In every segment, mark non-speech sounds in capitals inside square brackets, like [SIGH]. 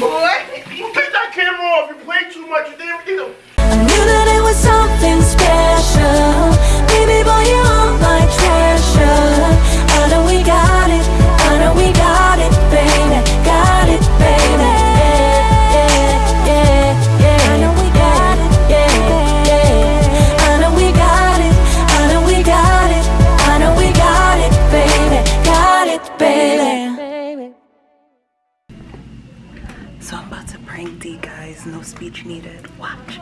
what? Take that camera off. You play too much. You did everything. I knew that it was something special. D guys. No speech needed. Watch.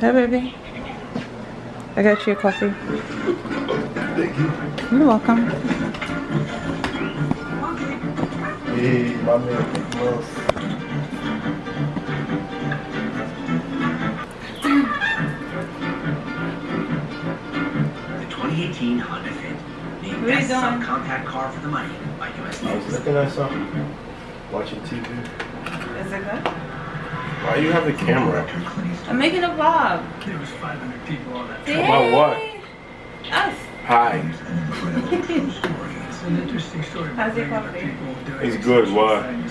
Hey baby. I got you a coffee. Thank you. You're welcome. Hey, my man. 2018 Honda Fit, named What Best? Subcompact Car for the Money by US I oh, was looking at something. Watching TV. Is it good? Why you have the camera? I'm making a vlog. There was 500 people on that About what? Us. Hi. It's an interesting story. How's your regular coffee? It's good, exceptional why?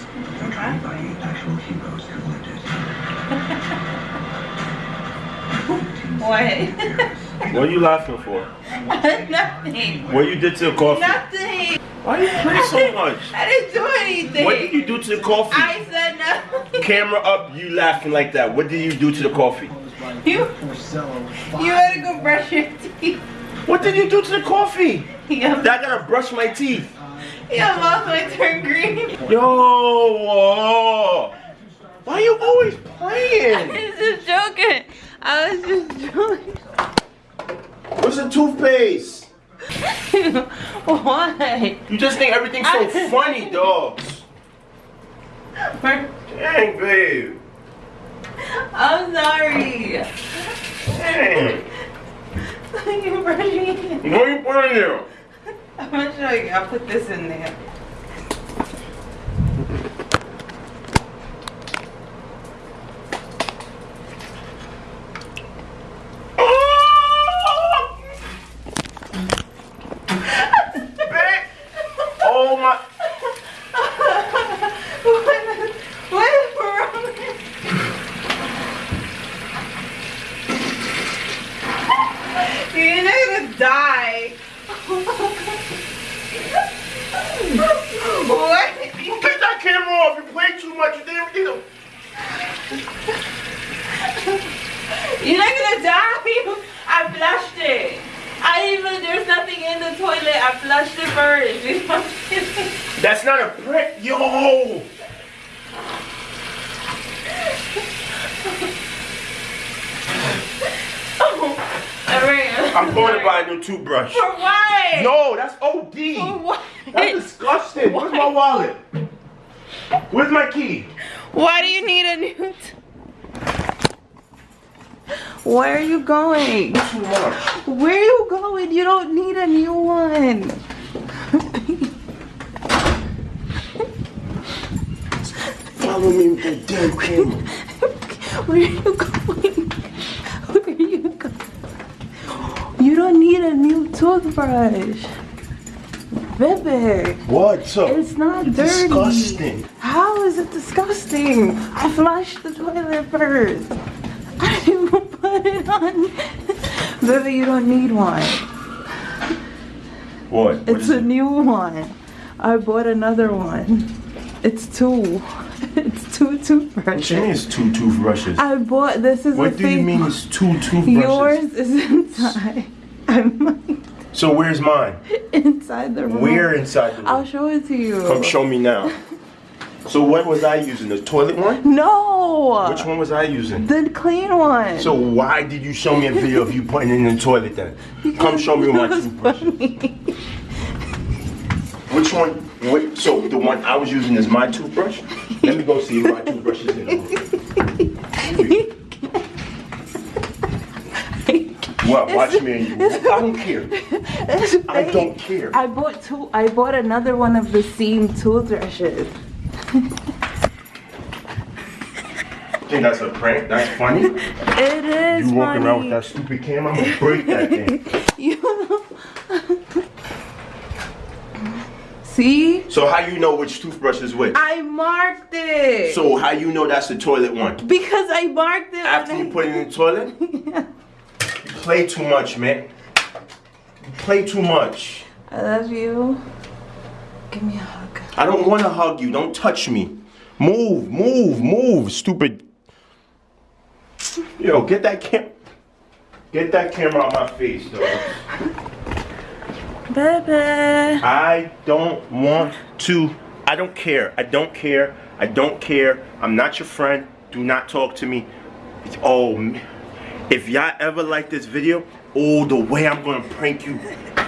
What? [LAUGHS] What are you laughing for? [LAUGHS] Nothing. What you did to the coffee? Nothing. Why you play so [LAUGHS] much? I didn't do anything. What did you do to the coffee? I said nothing. Camera up, you laughing like that. What did you do to the coffee? You, you had to go brush your teeth. What did you do to the coffee? Your, I gotta brush my teeth. your mouth might turn green. Yo, oh. why you always playing? I was just joking. I was just joking. What's the toothpaste? [LAUGHS] what? You just think everything's so [LAUGHS] funny, dogs. Dang, babe. I'm sorry. Dang. [LAUGHS] you brushing. What are you putting there? I'm gonna show you. I'll put this in there. Babe. Oh my. what, what is wrong with You're not gonna die. what? Take that camera off. You play too much. You did everything. You're not gonna die. I flushed it. I didn't even, there's nothing in the toilet. I flushed it first. You know what I'm saying? That's not a prank. Yo. Oh, I'm going to buy a new toothbrush. For what? No, that's OD. For what? That's disgusting. Where's my wallet? Where's my key? Why do you need a new? Where are you going? Too much. Where are you going? You don't need a new one. Follow me with that damn camera. Where are you going? Where are you going? You don't need a new toothbrush. Baby, What? So it's not dirty. disgusting. How is it disgusting? I flushed the toilet first. I didn't even put it on. Baby, you don't need one. What? What It's a it? new one. I bought another one. It's two. [LAUGHS] It's two What you toothbrushes. mean it's two toothbrushes? I bought this is What do you mean it's two toothbrushes? Yours is [LAUGHS] inside. I'm So where's mine? [LAUGHS] inside the room. Where inside the room? I'll show it to you. Come show me now. So what was I using? The toilet one? No. Which one was I using? The clean one. So why did you show me a video of you putting it in the toilet then? Come show me my toothbrush. Which one? What, so the one I was using is my toothbrush? Let me go see if my toothbrush is in the What? Watch me and you. I don't care. I don't care. I bought two. I bought another one of the same toothbrushes. Think that's a prank? That's funny? It is You walking around with that stupid camera? I'm gonna break that thing. [LAUGHS] You. See? So how you know which toothbrush is which? I marked it. So how you know that's the toilet one? because I marked it. After you I- put it in the [LAUGHS] toilet? You play too much, man. You play too much. I love you. Give me a hug. I don't want to hug you. Don't touch me. Move, move, move, stupid. Yo, get that cam. Get that camera out my face, though. Baby. I don't want to. I don't care. I don't care. I don't care. I'm not your friend. Do not talk to me. It's, oh, if y'all ever like this video, oh, the way I'm gonna prank you.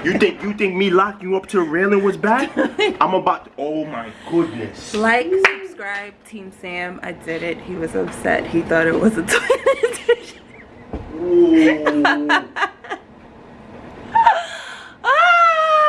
You think you think me locking you up to the railing was bad? [LAUGHS] I'm about to, oh my goodness. Like, subscribe, Team Sam. I did it. He was upset. He thought it was a toilet